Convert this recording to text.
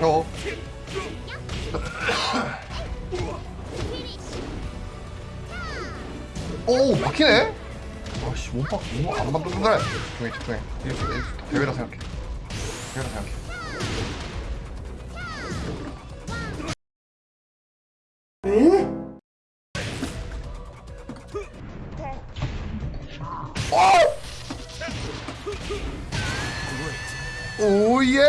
어. 오 막히네? 아씨 못 박, 못안 박는다 집중해 집중해 대회라 생각해. 대회라 생각해 오! 오예!